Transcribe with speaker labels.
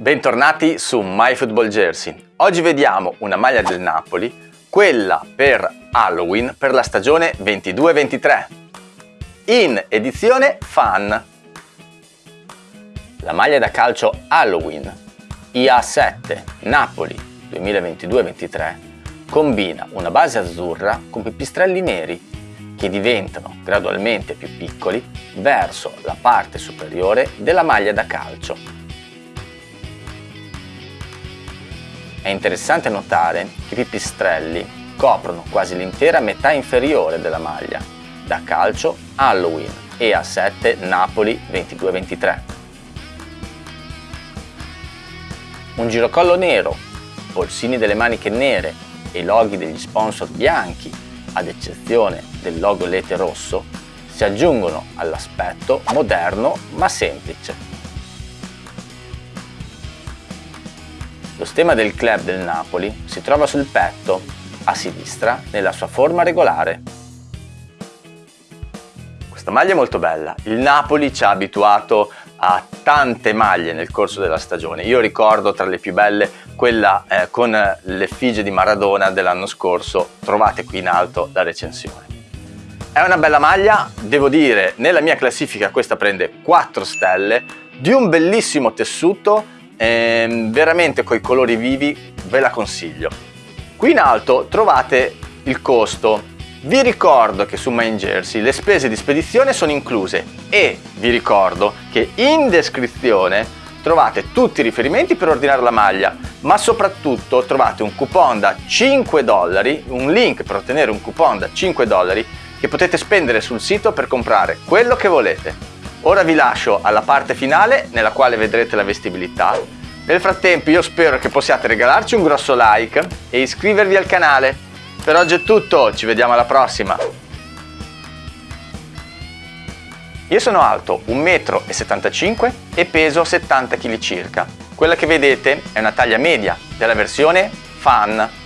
Speaker 1: Bentornati su MyFootballJersey. Oggi vediamo una maglia del Napoli, quella per Halloween per la stagione 22-23, in edizione Fan. La maglia da calcio Halloween IA7 Napoli 2022-23 combina una base azzurra con pipistrelli neri che diventano gradualmente più piccoli verso la parte superiore della maglia da calcio È interessante notare che i pipistrelli coprono quasi l'intera metà inferiore della maglia, da calcio Halloween e a 7 Napoli 22-23. Un girocollo nero, polsini delle maniche nere e loghi degli sponsor bianchi, ad eccezione del logo lete rosso, si aggiungono all'aspetto moderno ma semplice. Lo stemma del club del Napoli si trova sul petto, a sinistra, nella sua forma regolare. Questa maglia è molto bella. Il Napoli ci ha abituato a tante maglie nel corso della stagione. Io ricordo tra le più belle quella eh, con l'effigie di Maradona dell'anno scorso, trovate qui in alto la recensione. È una bella maglia, devo dire, nella mia classifica questa prende 4 stelle, di un bellissimo tessuto ehm, veramente con i colori vivi ve la consiglio. Qui in alto trovate il costo. Vi ricordo che su Main Jersey le spese di spedizione sono incluse e vi ricordo che in descrizione trovate tutti i riferimenti per ordinare la maglia, ma soprattutto trovate un coupon da 5 dollari, un link per ottenere un coupon da 5 dollari che potete spendere sul sito per comprare quello che volete. Ora vi lascio alla parte finale nella quale vedrete la vestibilità. Nel frattempo io spero che possiate regalarci un grosso like e iscrivervi al canale. Per oggi è tutto, ci vediamo alla prossima! Io sono alto 1,75 m e peso 70 kg circa. Quella che vedete è una taglia media della versione Fan